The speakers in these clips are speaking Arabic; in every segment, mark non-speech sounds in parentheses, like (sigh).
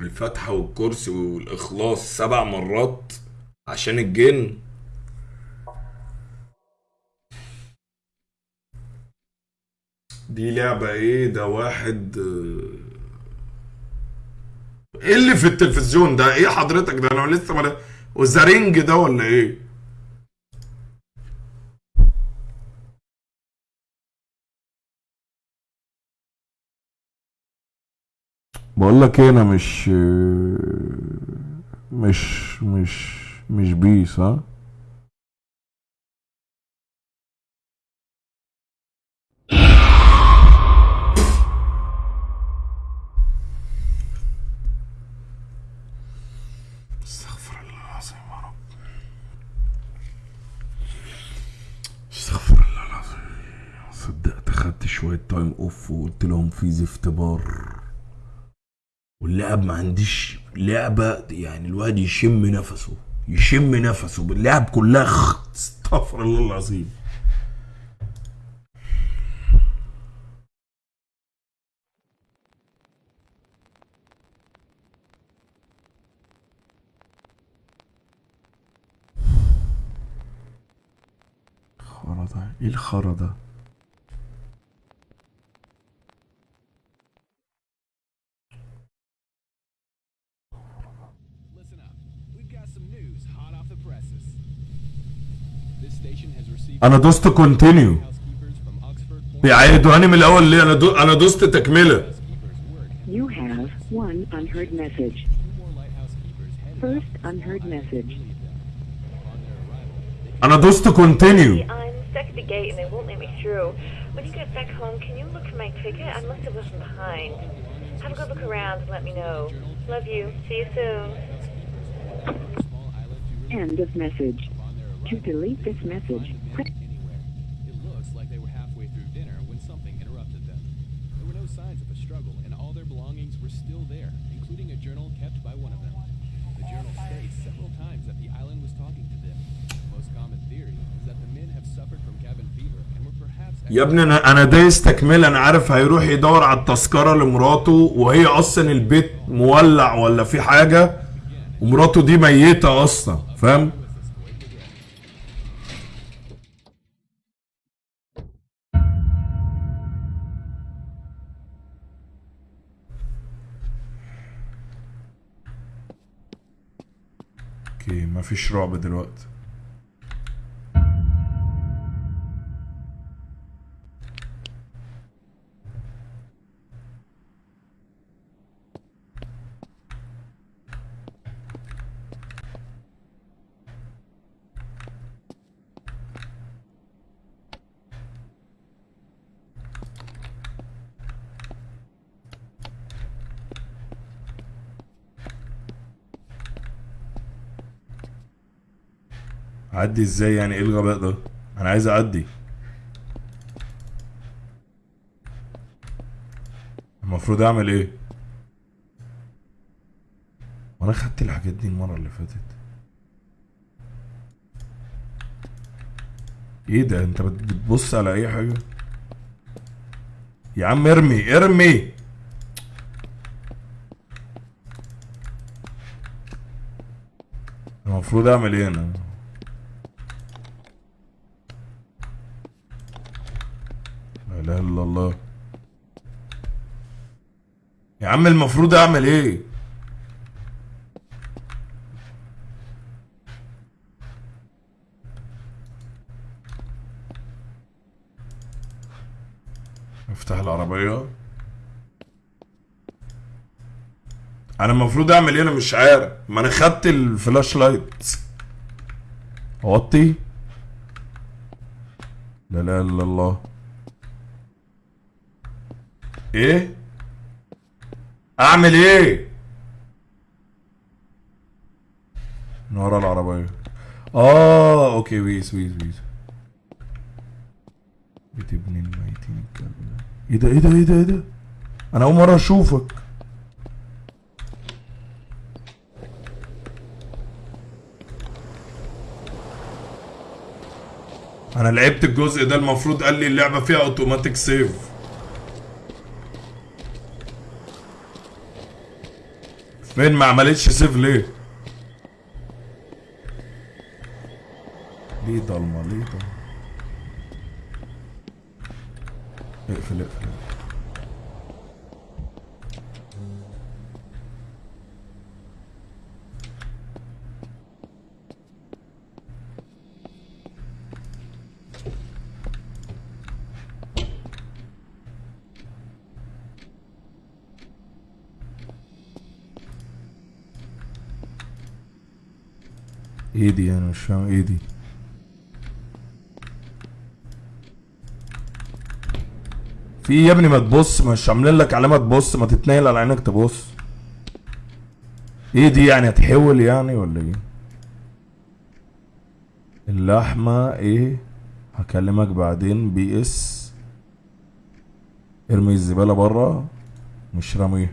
الفتحة والكرسي والإخلاص سبع مرات عشان الجن. دي لعبة إيه؟ ده واحد آه، إيه اللي في التلفزيون ده؟ إيه حضرتك ده؟ أنا لسه ما وزارينج ده ولا إيه؟ بقول لك إيه أنا مش مش مش مش بيس ها؟ شوية تايم اوف وقلت لهم في زفت بار. واللعب ما عنديش لعبة يعني الواحد يشم نفسه يشم نفسه باللعب كلها. (laughs) استغفر الله العظيم. خرا ده إيه الخرا ده انا دوست كونتينيو housekeepers from Oxford Point بيعيدوهاني من الاول ليه انا دو... انا دوست تكمله housekeepers work. You have one unheard message. Two more lighthouse keepers headed First out to unheard Island to message. relieve them. Upon their arrival, they انا دوست كونتينيو I'm stuck at the gate and they won't let me through. When you get back home, can you look for my ticket? I must have left them behind. Have a good look around and let me know. Love you. See you soon. small island to End of message. To delete this message, press. It looks like they were halfway through dinner when something interrupted them. There were no signs of a struggle, and all their belongings were still there, including a journal kept by one of them. The journal states several times that the island was talking to them. The most common theory is that the men have suffered from cabin fever and were perhaps يا ابني أنا أنا دايس تكمله أنا عارف هيروح يدور على التذكره لمراته وهي أصلا البيت مولع ولا في حاجة ومراته دي ميته أصلا فاهم مفيش رعب دلوقتي. اعدي إزاي يعني؟ إيه الغباء ده؟ أنا عايز اعدي. المفروض اعمل إيه؟ وأنا خدت الحاجات دي المرة اللي فاتت. إيه ده؟ انت بت- بتبص على اي حاجة؟ يا عم ارمي ارمي! المفروض اعمل إيه أنا لا إله إلا الله. يا عم المفروض أعمل إيه؟ أفتح العربية. أنا المفروض أعمل إيه؟ أنا مش عارف. ما أنا خدت الفلاش لايت. أوطي. لا لا إلا الله. إيه؟ اعمل إيه؟ من ورا العربية. آه أوكي ويس ويس ويس بتبني الميتين الكلب ده إيه ده إيه ده إيه ده إيه ده؟ أنا أول مرة أشوفك. أنا لعبت الجزء ده المفروض قال لي اللعبة فيها أوتوماتيك سيف. فين ما عملتش سيف ليه؟ ليه ضلمة؟ ليه ضلمة؟ اقفل اقفل. إيه دي أنا مش فاهم إيه دي في يا ابني ما تبص مش عاملين لك علامة تبص ما تتنقل على عينك تبص. إيه دي يعني هتحول يعني ولا إيه؟ اللحمة إيه؟ هكلمك بعدين بي اس. ارمي الزبالة بره مش راميها.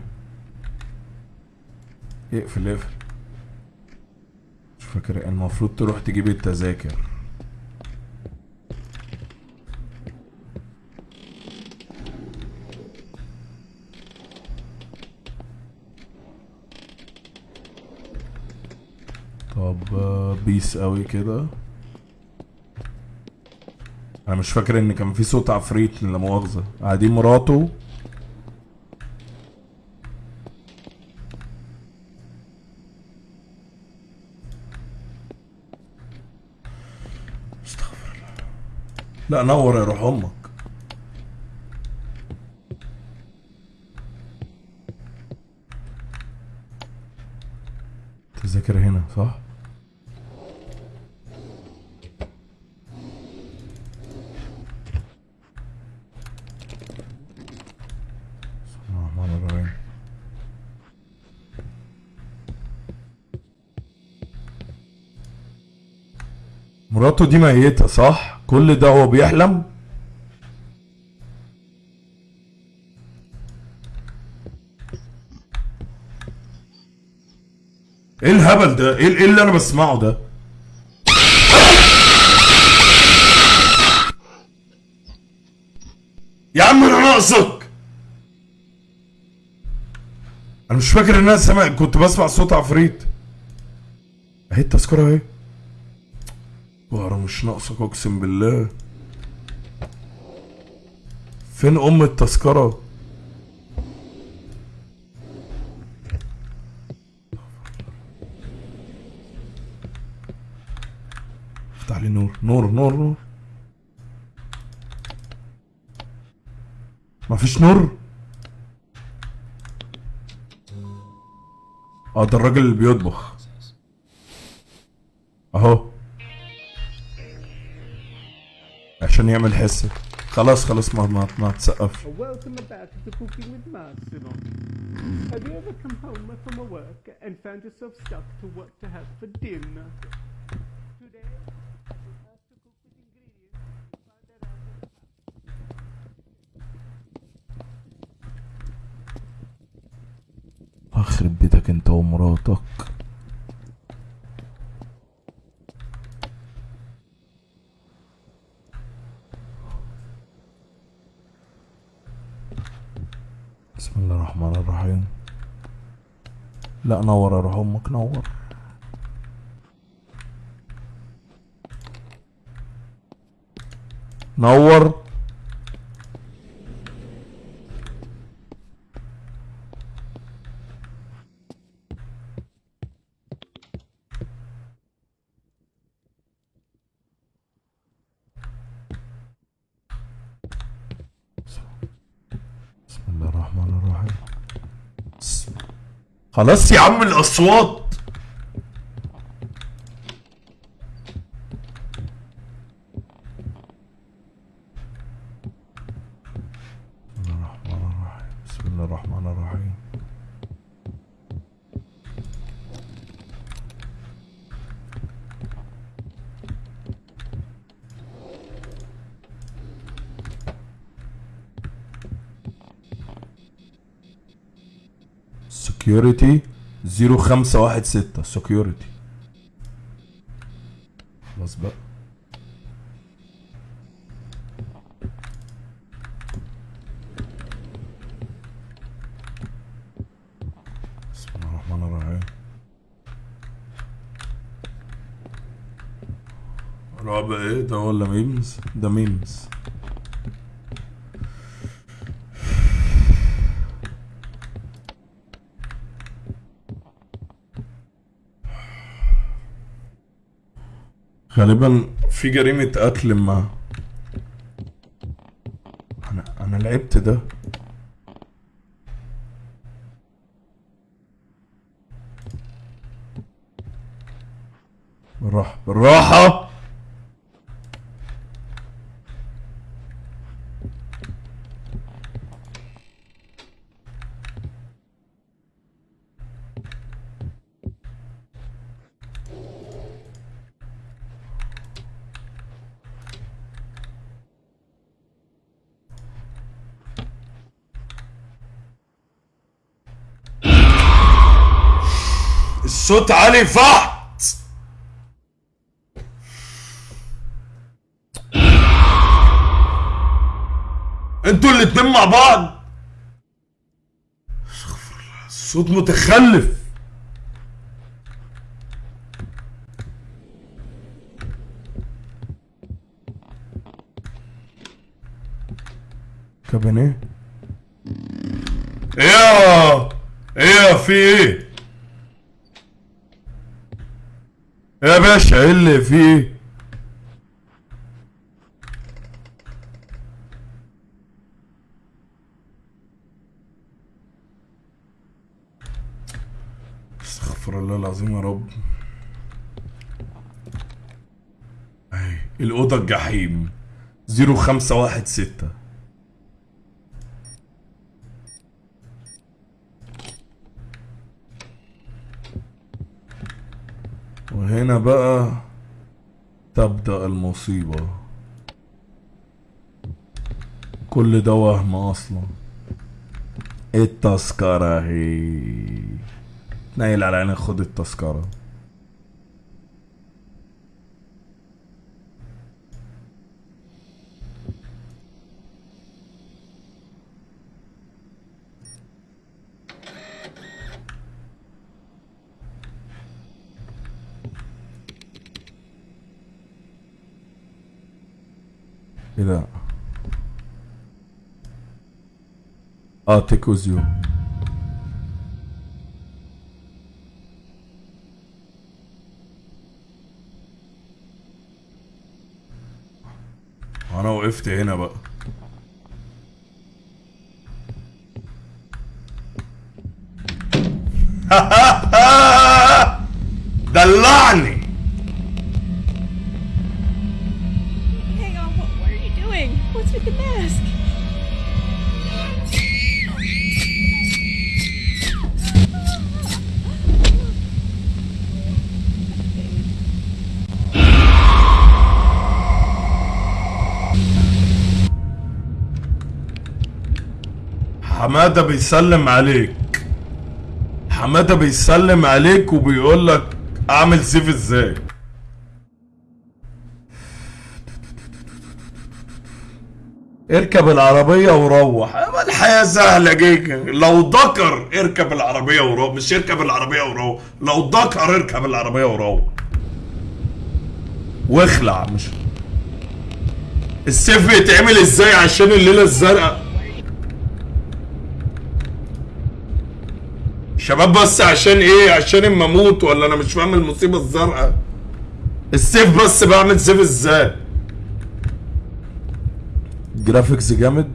اقفل اقفل. فاكر. المفروض تروح تجيب التذاكر. طب بيس قوي كده. أنا مش فاكر إن كان في صوت عفريت لا مؤاخذه قاعدين مراته. لا نور يا روح أمك. تذاكر هنا صح؟ مراته دي ميتة صح؟ كل ده هو بيحلم؟ إيه الهبل ده؟ إيه إيه اللي أنا بسمعه ده؟ يا عم أنا ناقصك أنا مش فاكر إن أنا سامع كنت بسمع صوت عفريت أهي التذكرة أهي بقرا مش ناقصك اقسم بالله. فين ام التذكرة؟ افتح لي نور. نور نور نور. مفيش نور؟ آه ده الراجل اللي بيطبخ. اهو. عشان يعمل حسه خلاص خلاص ما ما, ما تسقفش Welcome back to Cooking with Mars, Simon. Have you ever come home from work and found yourself stuck to what to have for dinner? Today, we have to cook with ingredients you find around in the اخرب بيتك انت ومراتك بسم الله الرحمن الرحيم. لا نور روح أمك نور. نور بسم الله الرحمن الرحيم بسم- خلاص يا عم الأصوات. security 0516 security خلاص بقى. بسم الله الرحمن الرحيم. إيه؟ ده ولا memes ده memes. غالبا في جريمة قتل ما. أنا أنا لعبت ده. بالراحة. بالراحة! فحت أنتوا الاتنين مع بعض. الصوت متخلف. كابينيه. إيه إيه في إيه؟ يا باشا إيه اللي فيه استغفر الله العظيم يا رب. اهي الأوضة الجحيم. 0516 وهنا بقى تبدأ المصيبة. كل ده وهم أصلا. التذكرة. هي. نايل على عينك خد التذكرة. إيه ده آه تيكوزيو أنا وقفت هنا بقى. (laughs) دلعني mask? حمادة بيسلم عليك حمادة بيسلم عليك وبيقول لك أعمل سيف إزاي اركب العربية وروح. الحياة سهلة جيجا لو ذكر اركب العربية وروح. مش اركب العربية وروح. لو ذكر اركب العربية وروح. واخلع. مش السيف بيتعمل إزاي عشان الليلة الزرقاء؟ شباب بس عشان إيه؟ عشان اما أموت ولا أنا مش فاهم المصيبة الزرقاء؟ ال save بس بعمل save إزاي؟ graphics جامد.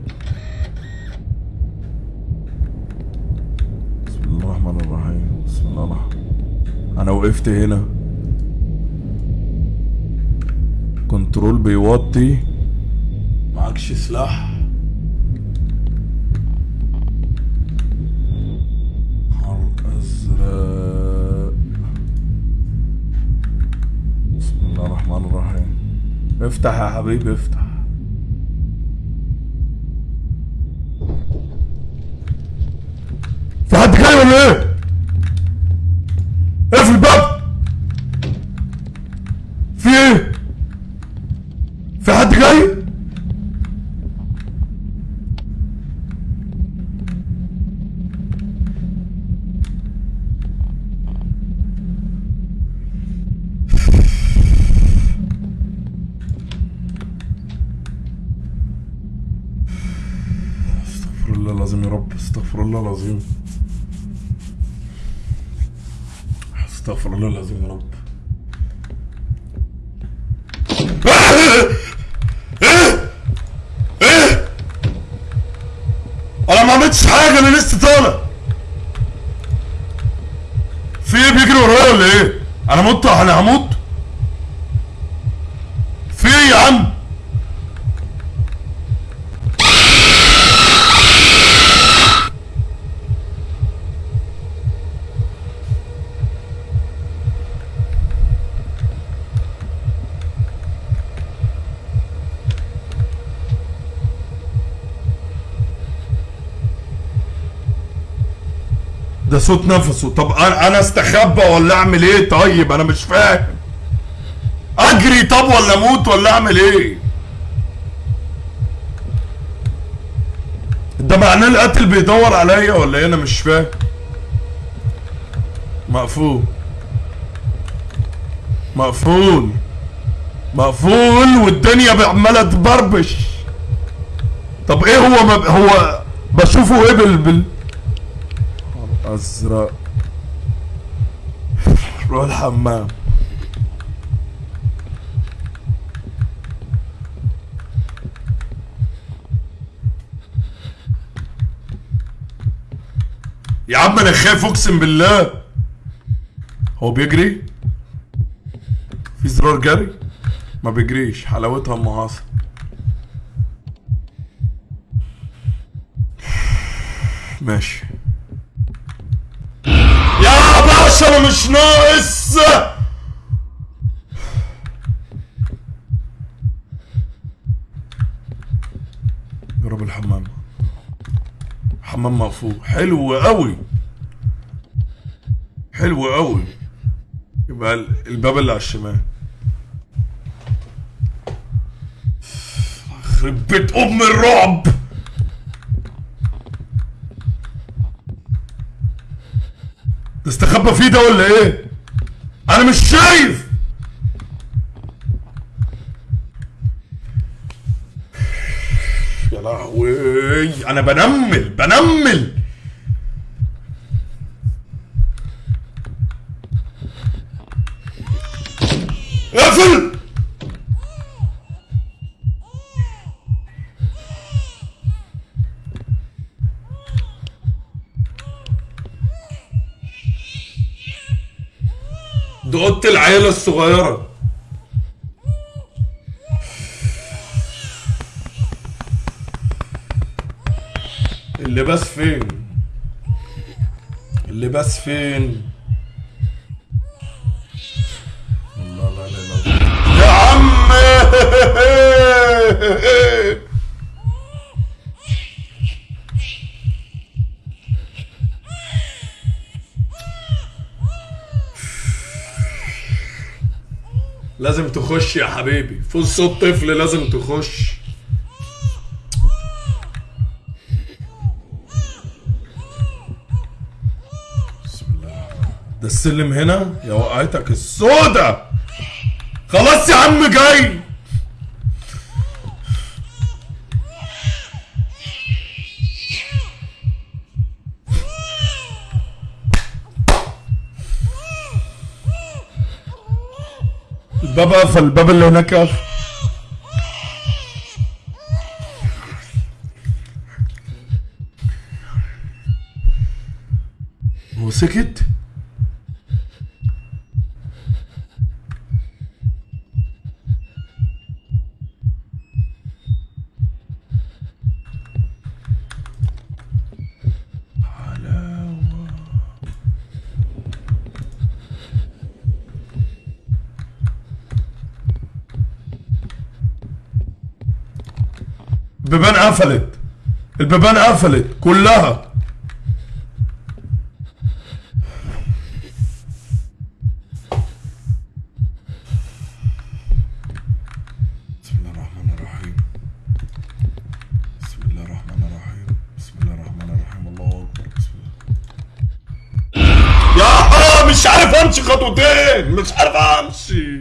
بسم الله الرحمن الرحيم. بسم الله الرحمن أنا وقفت هنا. control بيوطي. معكش سلاح. نهار أزرق. بسم الله الرحمن الرحيم. افتح يا حبيبي افتح. بتعمل إيه؟, إيه اقفل الباب في إيه؟ في حد جاي؟ استغفر الله العظيم يا رب استغفر الله العظيم استغفر الله العظيم يا رب. أنا ما عملتش حاجة أنا لسه طالع. في إيه بيجري ورايا ولا إيه؟ أنا مت أنا هموت في إيه يا عم ده صوت نفسه. طب أنا استخبى ولا أعمل إيه؟ طيب أنا مش فاهم. أجري طب ولا أموت ولا أعمل إيه؟ ده معناه القاتل بيدور عليا ولا إيه؟ أنا مش فاهم. مقفول. مقفول. مقفول والدنيا عمالة تبربش. طب إيه هو هو بشوفه إيه بال ازرق روح الحمام. يا عم أنا خايف أقسم بالله. هو بيجري؟ في زرار جري؟ ما بيجريش حلاوتها أم عاصم. ماشي. أنا مش ناقص. جرب الحمام. حمام مقفول. حلو قوي. حلو قوي. يبقى ال- الباب اللي على الشمال. يخرب بيت أم الرعب. تستخبى فيه ده ولا إيه؟ أنا مش شايف! يا لهوي! أنا بنمل بنمل! اقفل ده اوضه العيلة الصغيرة. اللباس فين؟ اللباس فين؟ الله لا لا لا يا عم (laughs) لازم تخش يا حبيبي. فوز صوت طفل لازم تخش. بسم الله. ده السلم هنا؟ يا وقعتك السودة. خلاص يا عم جاي. الباب قفل الباب اللي هناك قفل. هو قفلت البيبان قفلت كلها بسم الله الرحمن الرحيم بسم الله الرحمن الرحيم بسم الله الرحمن الرحيم الله اكبر بسم الله يا مش عارف امشي خطوتين مش عارف امشي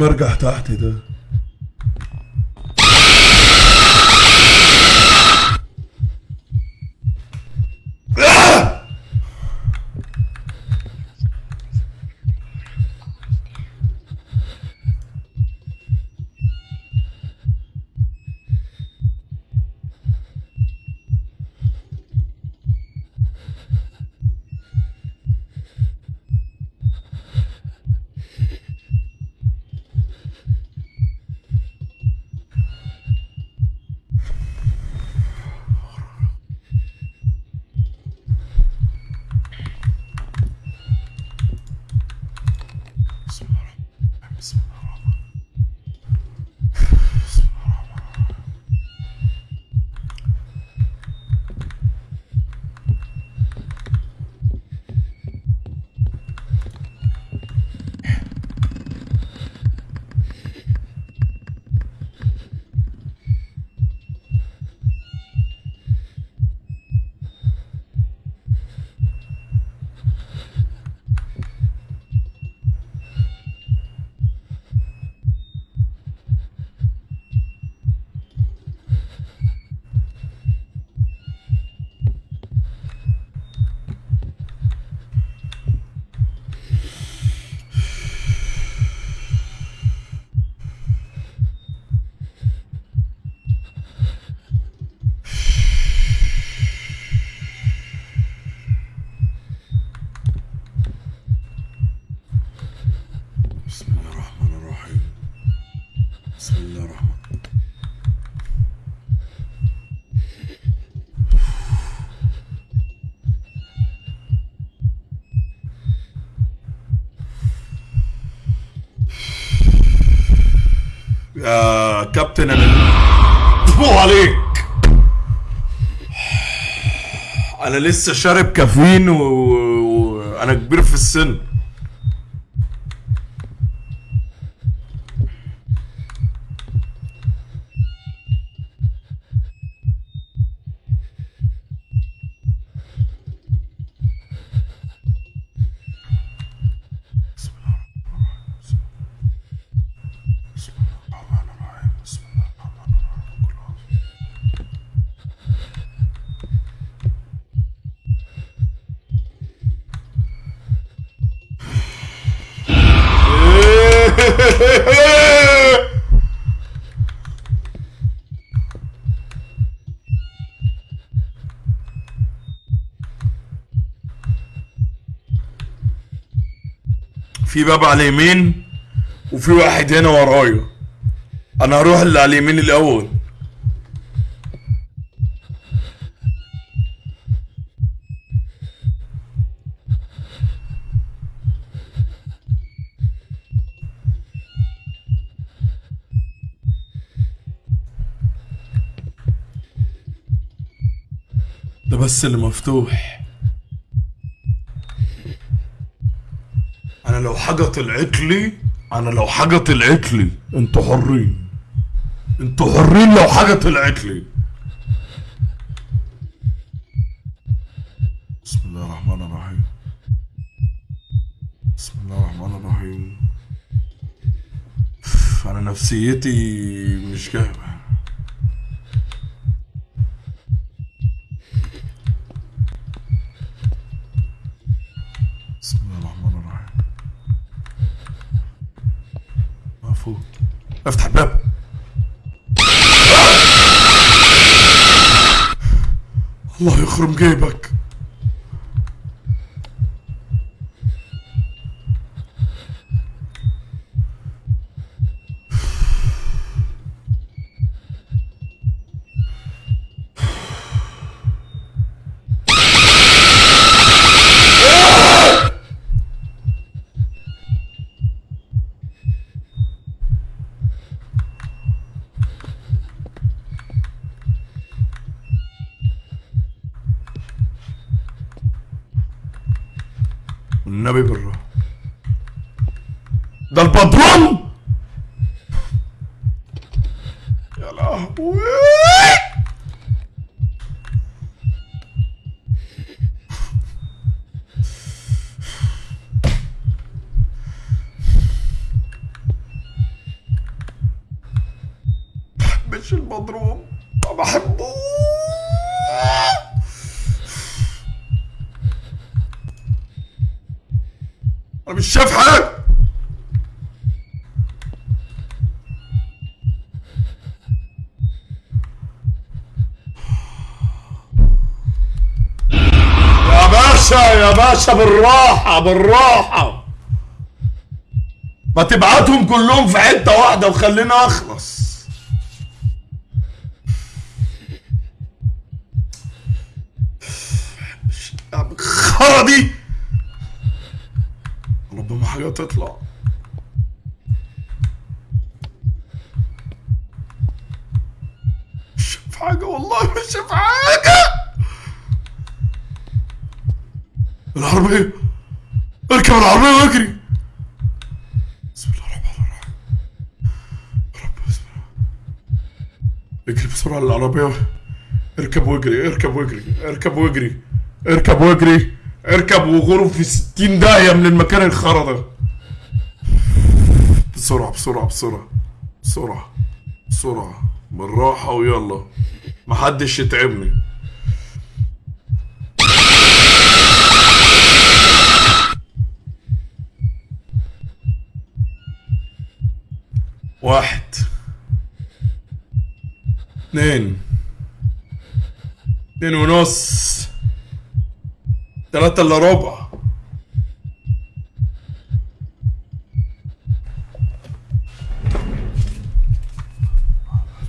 بيتمرجح تحت ده. لسه شارب كافيين و- وأنا كبير في السن بسم الله الرحمن الرحيم بسم الله الرحمن الرحيم كل عام. في باب على اليمين وفي واحد هنا ورايا. أنا هروح اللي على اليمين الأول. ده بس اللي مفتوح. لو حاجة طلعت لي أنا لو حاجة طلعت لي أنتوا حرين. أنتوا حرين لو حاجة طلعت لي بسم الله الرحمن الرحيم. بسم الله الرحمن الرحيم. أنا نفسيتي مش جايبه بسم الله الرحمن الرحيم مفروض افتح الباب. الله يخرم جيبك والنبي بالراحة ده الباترون يا لهوي وش المضروب ما بحبه أنا مش شايف حاجة يا باشا يا باشا بالراحة بالراحة. ما تبعتهم كلهم في حتة واحدة وخلينا أخلص. الخرا دي! ربما حاجة تطلع. مش شايف حاجة والله مش شايف حاجة. العربية أركب العربية وأجري؟ بسم الله الرحمن الرحيم. يا رب بسم الله. اجري بسرعة للعربية. اركب واجري اركب واجري اركب واجري اركب واجري اركب وغرف في ستين داهية من المكان الخرا ده. بسرعة بسرعة بسرعة بسرعة بسرعة. بالراحة ويلا. محدش يتعبني. واحد. اثنين. اثنين ونص. ثلاثة إلا ربع.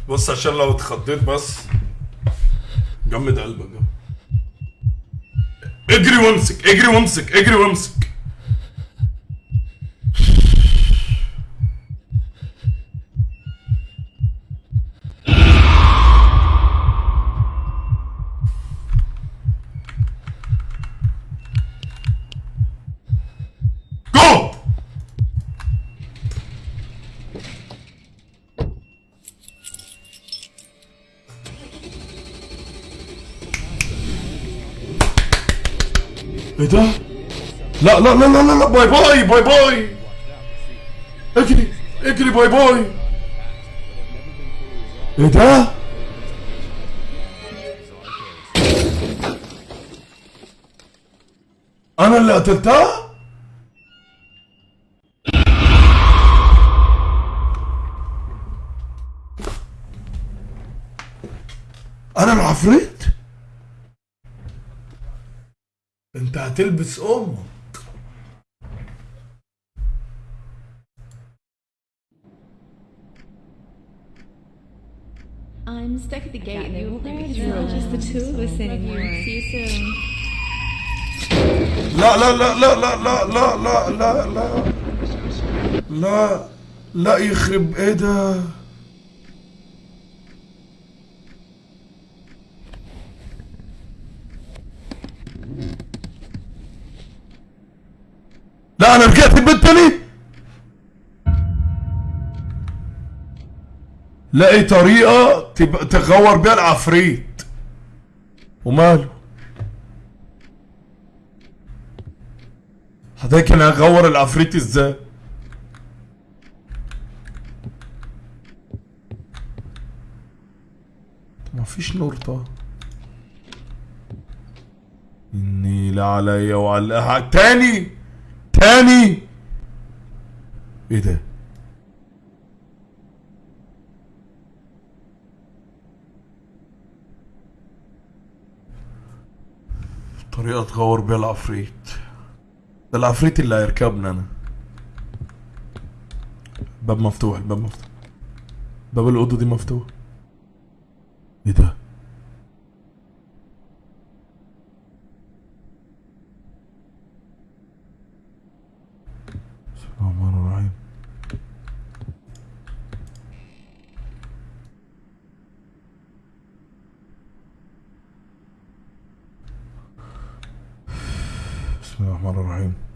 بص عشان لو اتخضيت بس. جمد قلبك. اجري وامسك اجري وامسك اجري وامسك. لا لا لا لا باي باي باي باي اجري اجري باي باي إيه ده؟ أنا اللي قتلتها؟ أنا العفريت انت هتلبس أمك I'm stuck at the gate and they won't let me of us anymore. See you soon. لا لا لا لا لا لا لا لا لا لا لا لا يخرب إيه ده لا أنا رجعت البيت تاني لاقي طريقة تبقى تغور بيها العفريت. وماله. حضرتك أنا هغور العفريت إزاي؟ ما فيش نور طه إني لا عليا وعلى تاني! تاني! إيه ده؟ طريقة تغور بيها العفريت. ده العفريت اللي هيركبنا أنا. باب مفتوح الباب مفتوح. باب الأوضة دي مفتوح. إيه ده؟ بسم الله الرحمن الرحيم بسم الله الرحمن الرحيم.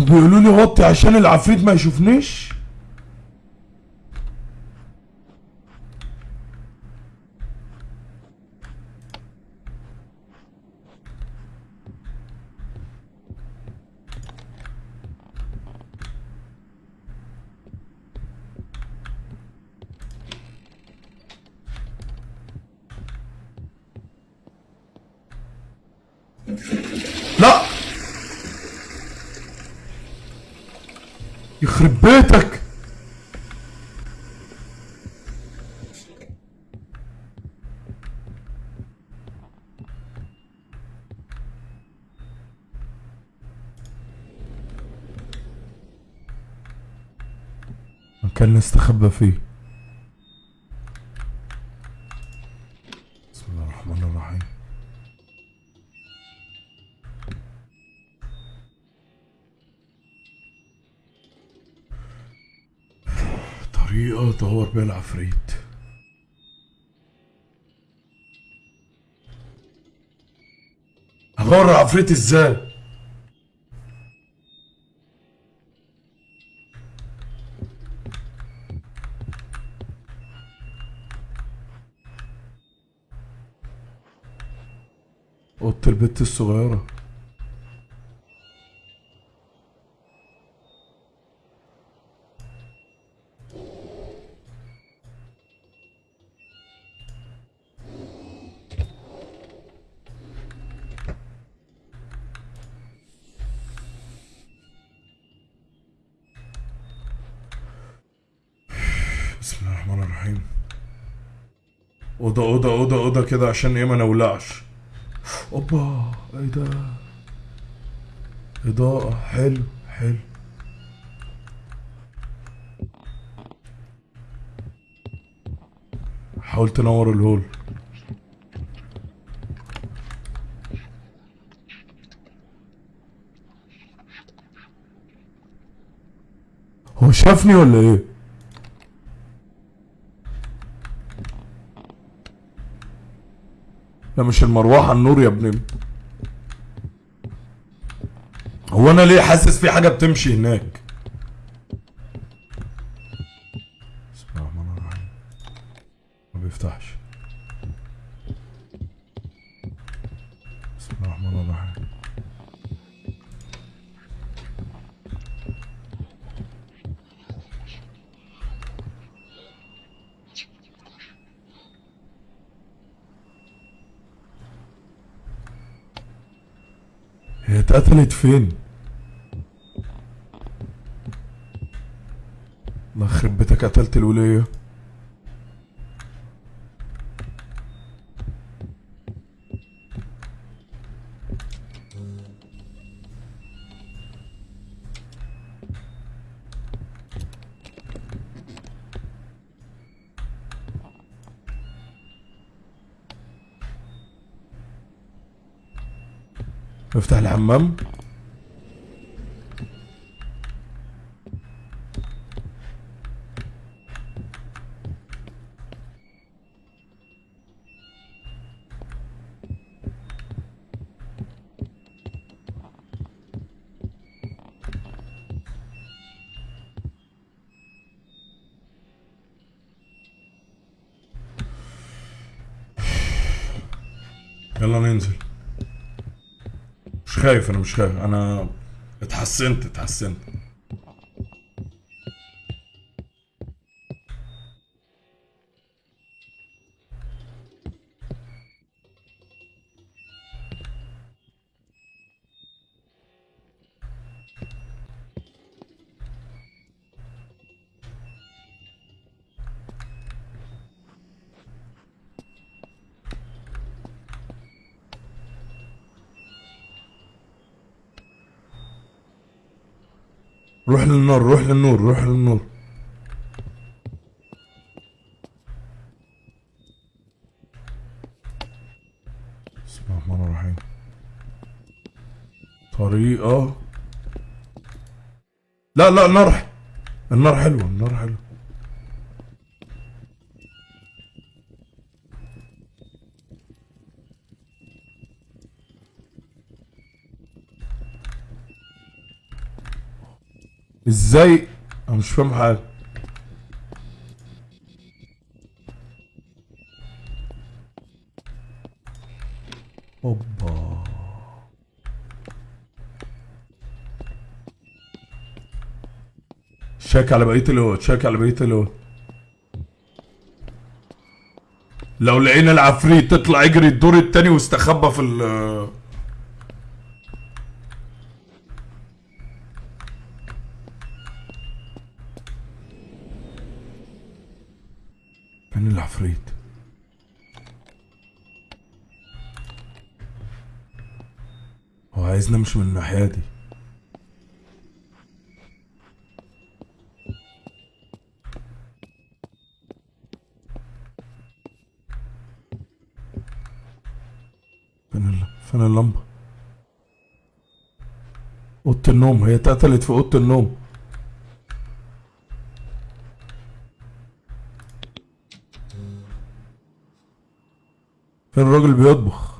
بيقولوا لي وطي عشان العفريت ما يشوفنيش لا يخرب بيتك نستخبى فيه. بسم الله الرحمن الرحيم. طريقة ادور بيها العفريت. هدور العفريت إزاي؟ البت الصغيرة. بسم الله الرحمن الرحيم. أوضة أوضة أوضة أوضة كده عشان إيه ما نولعش. اوبا إيه ده اضاءة حلو حلو حاول تنور الهول هو شافني ولا إيه؟ مش المروحة النور يا ابني هو أنا ليه حاسس في حاجة بتمشي هناك؟ اتقتلت فين؟ الله يخرب بيتك قتلت الولية افتح الحمام يلا ننزل مش خايف أنا مش خايف. أنا اتحسنت اتحسنت. روح للنور روح للنور روح للنور. بسم الله الرحمن الرحيم. طريقة. لا لا النار النار حلوة النار حلوة. إزاي؟ أنا مش فاهم حاجة. اوبا. شيك على بقية الهود شيك على بقية الهود لو لقينا العفريت تطلع اجري الدور التاني واستخبى في ال فين العفريت. هو عايزنا مش من الناحية دي. فين. فين اللمبة؟ أوضة النوم هي اتقتلت في أوضة النوم. فين الراجل بيطبخ؟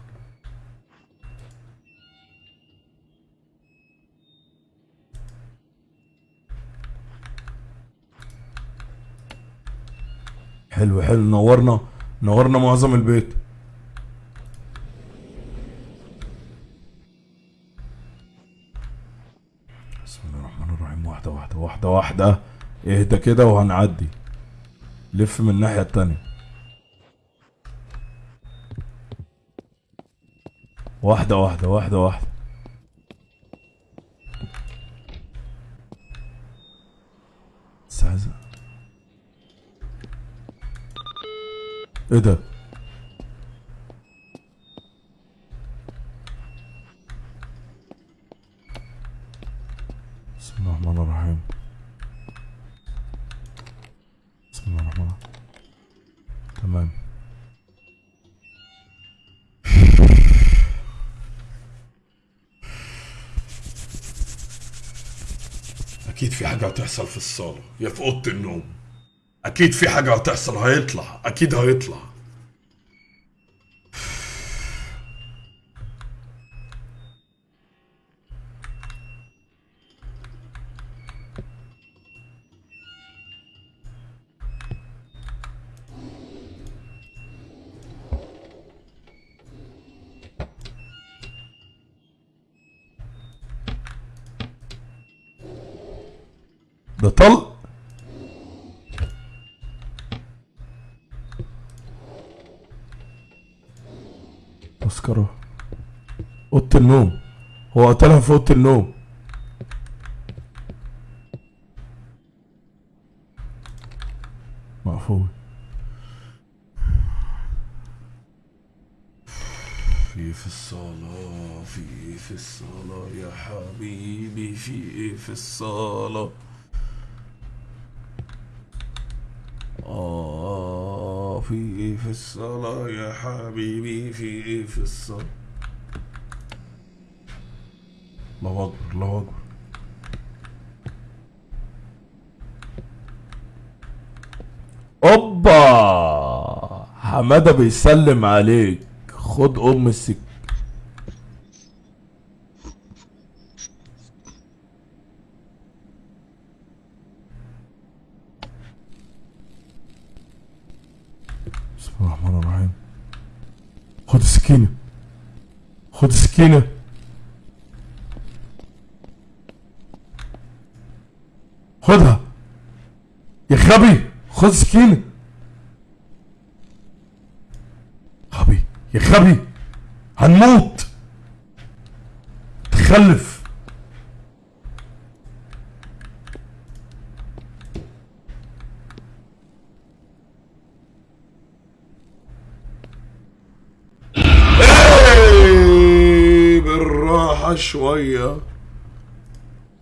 حلو حلو. نورنا نورنا معظم البيت. بسم الله الرحمن الرحيم. واحدة واحدة واحدة واحدة. اهدى كده وهنعدي. لف من الناحية التانية. واحدة واحدة واحدة واحدة إيه ده؟ بسم الله الرحمن الرحيم بسم الله الرحمن الرحيم تمام أكيد في حاجة هتحصل في الصالة. يا في أوضة النوم. أكيد في حاجة هتحصل هيطلع. أكيد هيطلع. النوم. هو قتلها في أوضة النوم. مقفول. في في الصالة في في الصالة يا حبيبي في في الصالة آه في في الصلاة يا حبيبي في في الصلاة. الله أكبر الله أكبر. أوبا! حمادة بيسلم عليك. خد أم السك بسم الله الرحمن الرحيم. خد السكينة. خد السكينة. خدها. يا غبي خد السكينة غبي يا غبي هنموت. تخلف. إيه، بالراحة شوية.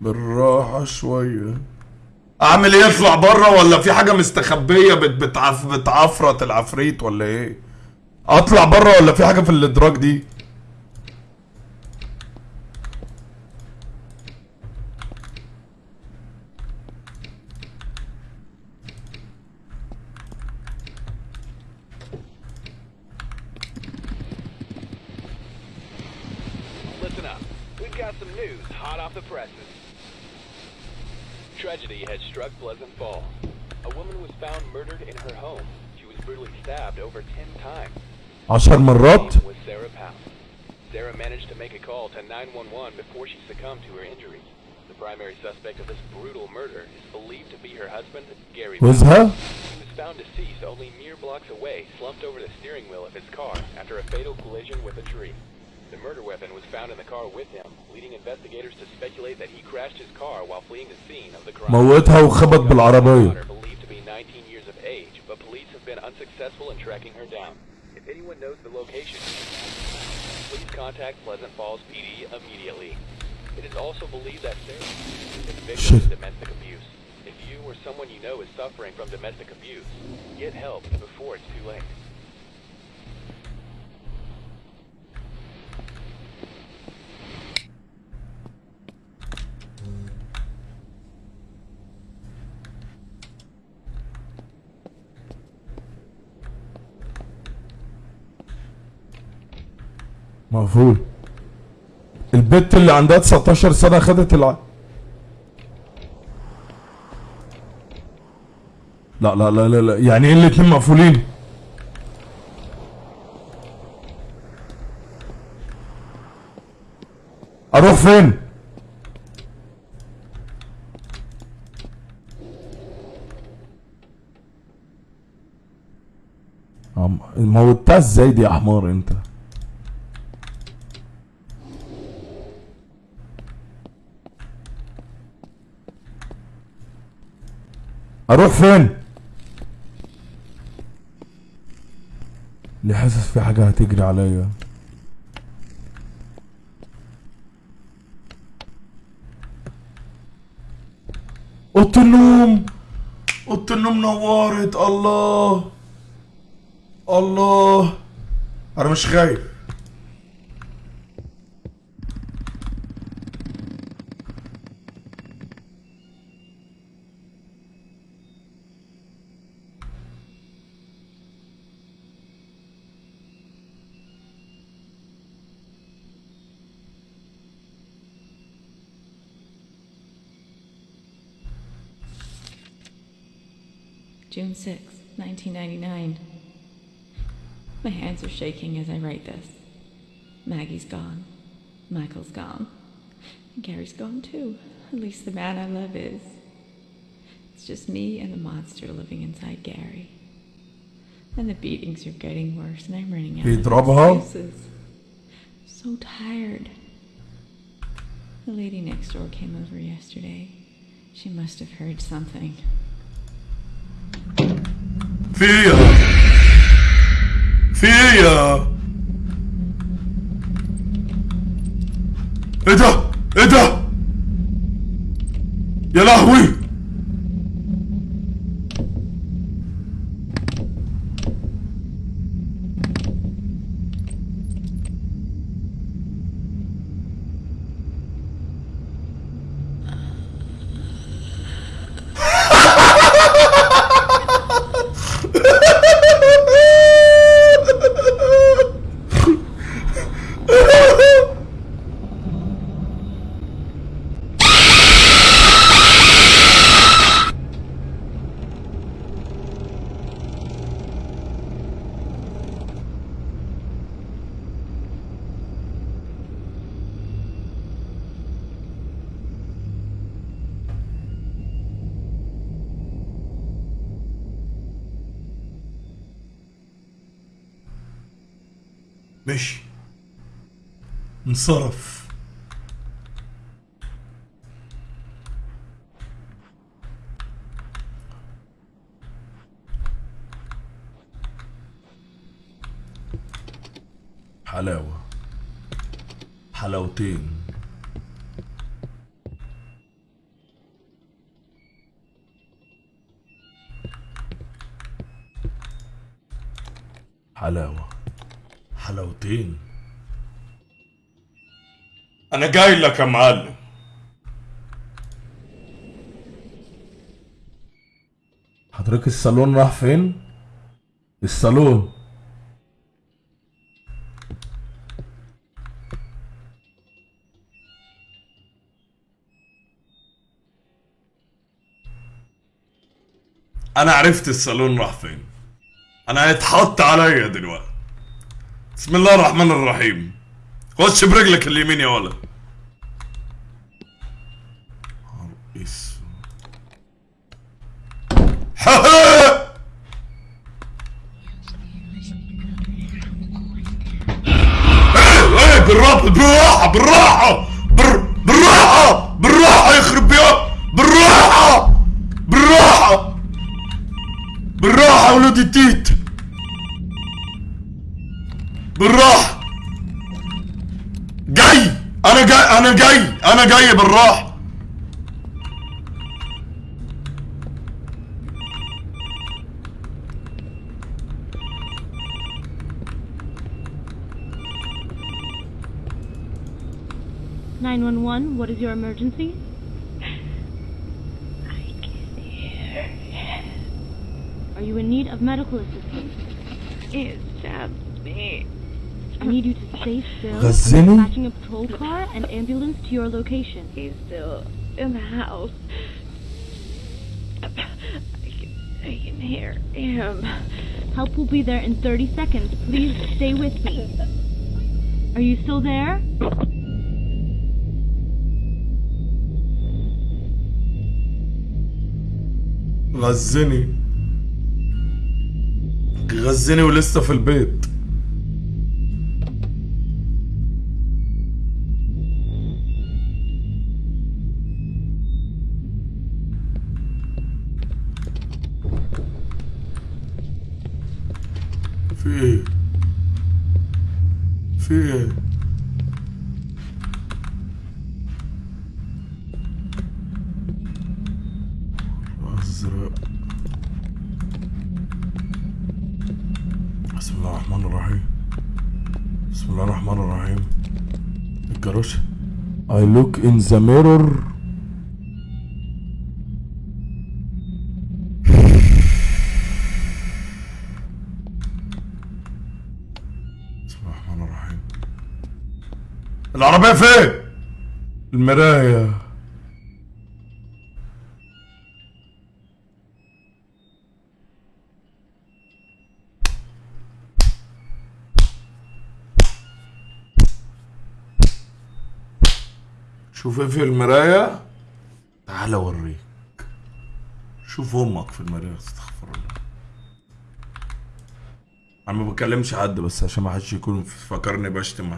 بالراحة شوية. اعمل إيه اطلع بره ولا في حاجة مستخبية بت بتعف بتعفرت العفريت ولا إيه؟ اطلع بره ولا في حاجة في الادراج دي؟ عشر Her مرات name was Sarah Powell. Sarah managed to make a call to 911 before she succumbed to her injuries. The primary suspect of this brutal murder is believed to be her husband, Gary Powell. جوزها He was found deceased only mere blocks away, slumped over the steering wheel of his car after a fatal collision with a tree. The murder weapon was found in the car with him, leading investigators to speculate that he crashed his car while fleeing the scene of the crime. موتها وخبط بالعربية Daughter believed to be 19 years of age, but police have been unsuccessful in tracking her down. If anyone knows the location, please contact Pleasant Falls PD immediately. It is also believed that Sarah is a victim of domestic abuse. If you or someone you know is suffering from domestic abuse, get help before it's too late. مقفول. البت اللي عندها 19 سنة خدت الع... لا لا لا لا. يعني إيه الاتنين مقفولين؟ أروح فين؟ موتها إزاي دي يا حمار أنت؟ أروح فين؟ اللي حاسس في حاجة هتجري عليا. اوضه النوم. اوضه النوم نورت. الله. الله. أنا مش خايف 6, 1999. My hands are shaking as I write this. Maggie's gone. Michael's gone. And Gary's gone too. At least the man I love is. It's just me and the monster living inside Gary. And the beatings are getting worse and I'm running out of excuses. So tired. The lady next door came over yesterday. She must have heard something. في إيه يا في إيه يا إيه ده إيه ده يا لهوي. انصرف جاي لك يا معلم. حضرتك الصالون راح فين؟ الصالون. أنا عرفت الصالون راح فين. أنا هيتحط عليا دلوقتي. بسم الله الرحمن الرحيم. خش برجلك اليمين يا ولد. بالراحة Nine one one. What is your emergency? Are you in need of medical assistance? It stabbed me. I need you to stay still. I'm غزني؟ dispatching a patrol car and ambulance to your location. He's still in the house. I can, I can hear him. Help will be there in 30 seconds. Please stay with me. Are you still there? غزني غزني ولسه في البيت في إيه ازرق بسم الله الرحمن الرحيم. بسم الله الرحمن الرحيم. الجراش I look in the mirror. فين؟ المراية شوف إيه في المراية تعال أوريك. شوف أمك في المراية استغفر الله. أنا ما بكلمش حد بس عشان ما حدش يكون فاكرني بشتم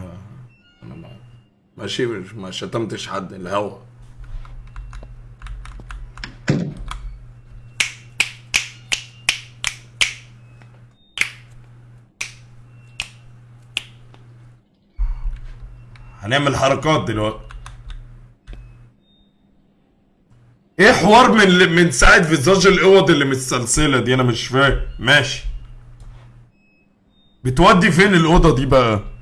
ماشي ما شتمتش حد الهوا. هنعمل حركات دلوقتي. إيه حوار من من ساعة فيزاج الأوض اللي متسلسلة دي؟ أنا مش فاهم. ماشي. بتودي فين الأوضة دي بقى؟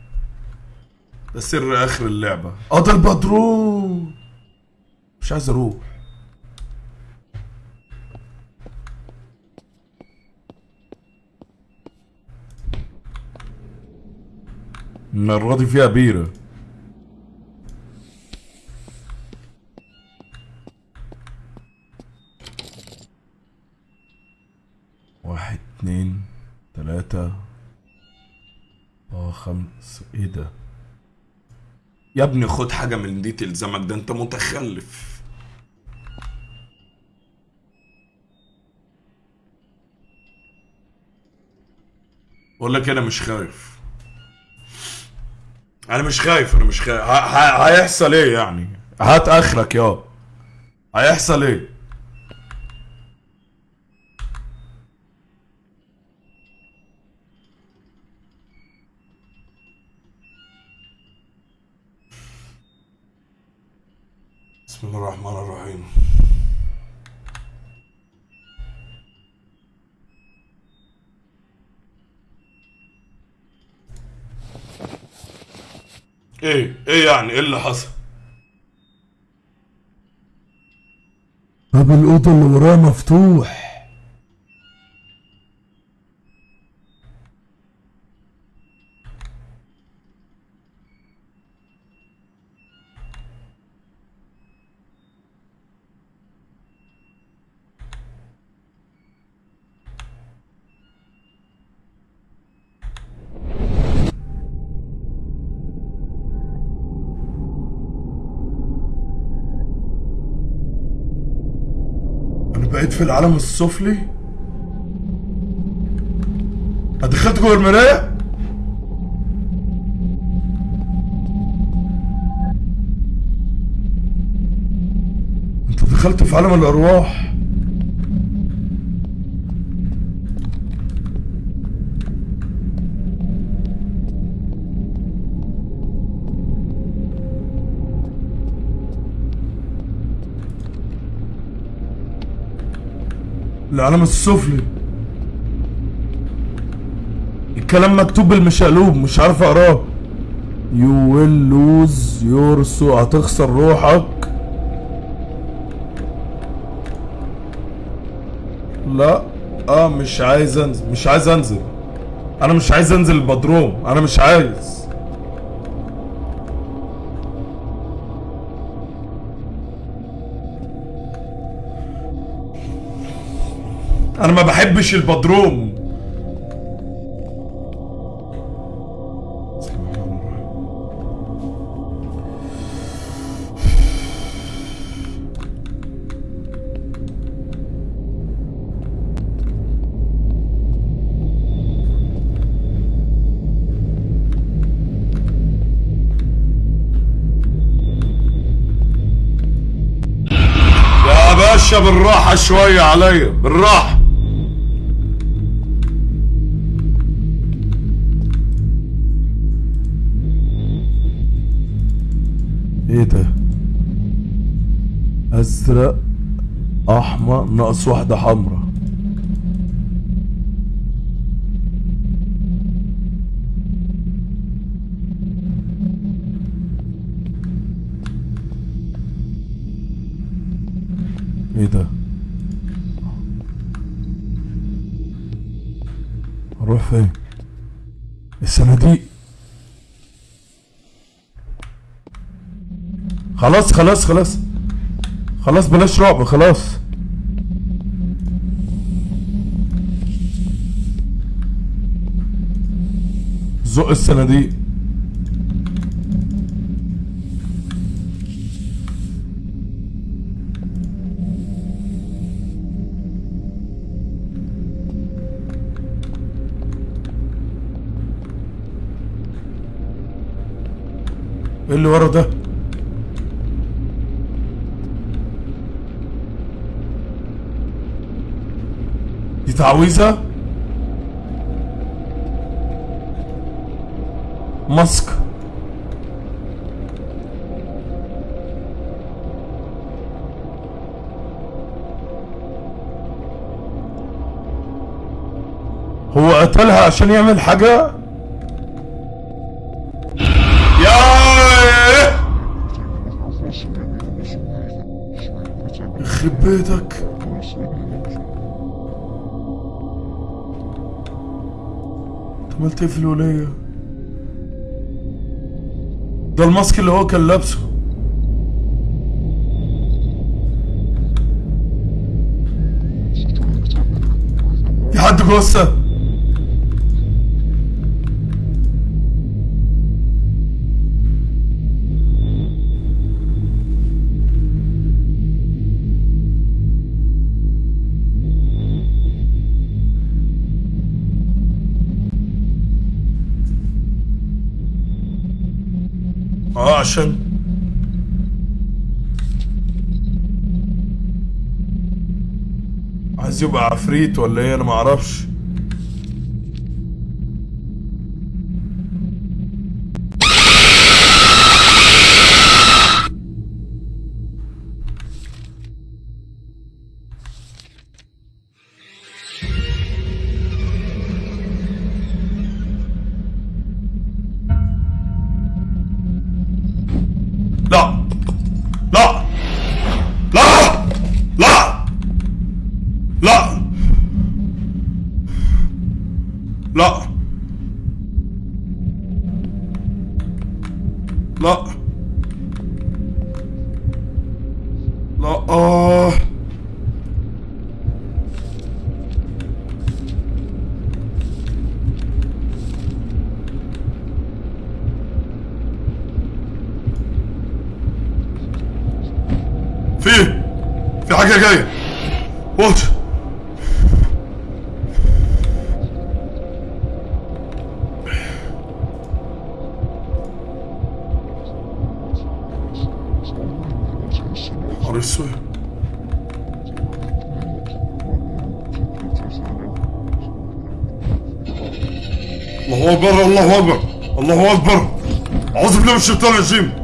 سر آخر اللعبة. ده البدروم مش عايز أروح. المرة دي فيها بيرة. واحد اتنين تلاتة. آه خمس. إيه ده؟ يا ابني خد حاجة من دي تلزمك ده انت متخلف. بقول لك أنا مش خايف. أنا مش خايف أنا مش خايف. هيحصل إيه يعني؟ هات آخرك يا هيحصل إيه بسم الله الرحمن الرحيم إيه إيه يعني؟ إيه اللي حصل؟ باب الأوضة اللي ورايا مفتوح. في العالم السفلي؟ دخلت جوه المراية؟ أنت دخلت في عالم الأرواح. العالم السفلي. الكلام مكتوب بالمشقلوب مش عارف أقراه. You will lose your soul. هتخسر روحك. لا آه مش عايز أنزل مش عايز أنزل. أنا مش عايز أنزل البدروم. أنا مش عايز. بحبش البدروم. بالراحة شوية عليا بالراحة. ازرق أحمر ناقص واحدة حمرا. إيه ده؟ أروح فين؟ الصناديق خلاص خلاص خلاص. خلاص بلاش رعب خلاص. زق الصناديق إيه اللي ورا ده؟ دي تعويذة؟ ماسك. هو قتلها عشان يعمل حاجة؟ في الولية ده الماسك اللي هو كان لابسه. في حد آه عفريت ولا إيه؟ أنا ما اعوذ بالله من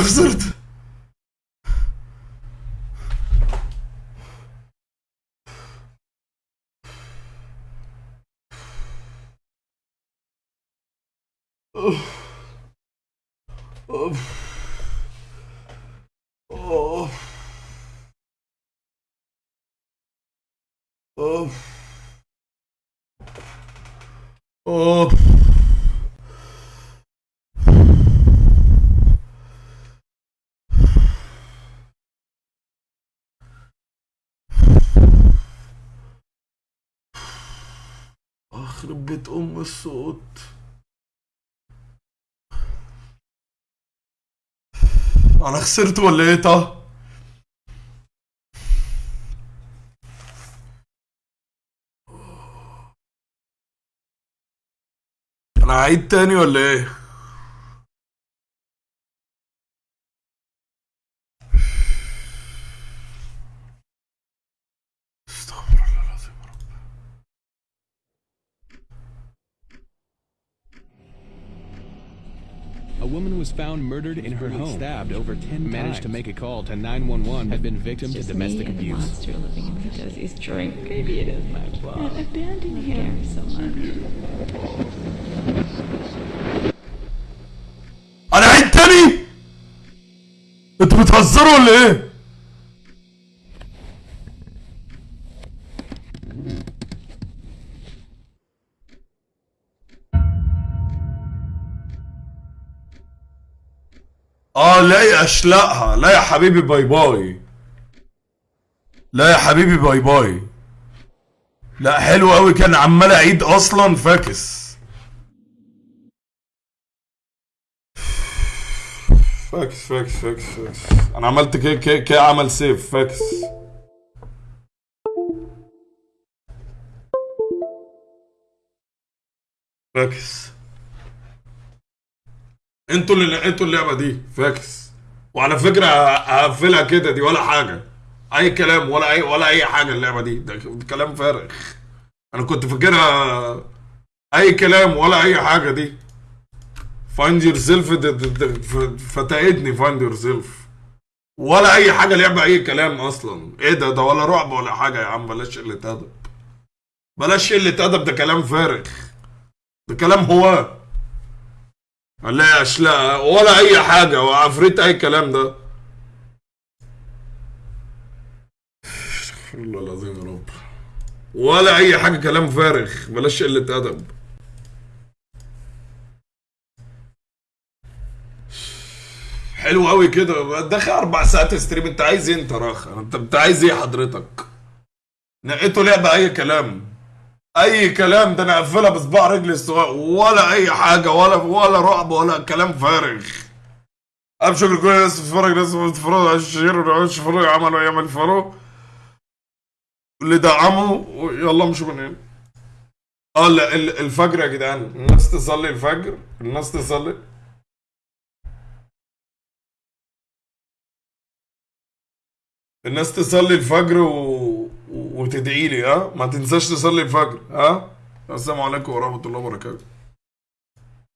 أنا خسرت اوه اخرب الصوت أنا خسرت ولا إيه طه؟ أنا هعيد تاني ولا إيه؟ found murdered in her home, stabbed over 10 managed to make a call to 911, had been victim to Just domestic me and the abuse. monster living in Fidosi's drink. Maybe it is my fault. I abandoned him so much. انا عيد تاني انتوا بتهزروا ولا ايه آه لا يا اشلقها لا يا حبيبي باي باي. لا يا حبيبي باي باي. لا حلو قوي كان عمال أعيد أصلا فاكس. فاكس فاكس فاكس فاكس. أنا عملت كي كي كي عمل سيف فاكس. فاكس. أنتوا اللي لقيتوا اللعبة دي فاكس. وعلى فكرة هقفلها كده دي ولا حاجة. أي كلام ولا اي ولا أي حاجة اللعبة دي. ده كلام فارغ. أنا كنت فاكرها أي كلام ولا أي حاجة دي. find yourself فتقدني find yourself ولا أي حاجة لعبة أي كلام أصلا. إيه ده؟ ده ولا رعب ولا حاجة يا عم. بلاش قلة أدب. بلاش قلة أدب ده كلام فارغ. ده كلام هو لا؟ ولا أي حاجة وعفريت أي كلام ده. استغفر الله العظيم يا رب. ولا أي حاجة كلام فارغ بلاش قلة أدب. حلو قوي كده. داخل أربع ساعات ستريم أنت عايز إيه أنت انت أنت عايز إيه حضرتك؟ نقيته لعبة أي كلام. أي كلام ده أنا أقفلها بصباع رجلي الصغير. ولا أي حاجة ولا ولا رعب ولا كلام فارغ. أبشر كل الناس بتتفرج ناس بتتفرج على الشهير والعيش يتفرج عملوا أيام الفاروق اللي دعموا يلا مش من هنا. آه لا ال- الفجر يا جدعان. الناس تصلي الفجر. الناس تصلي. الناس تصلي الفجر و... وتدعي لي ها؟ ما تنساش تصلي الفجر ها؟ السلام عليكم ورحمة الله وبركاته.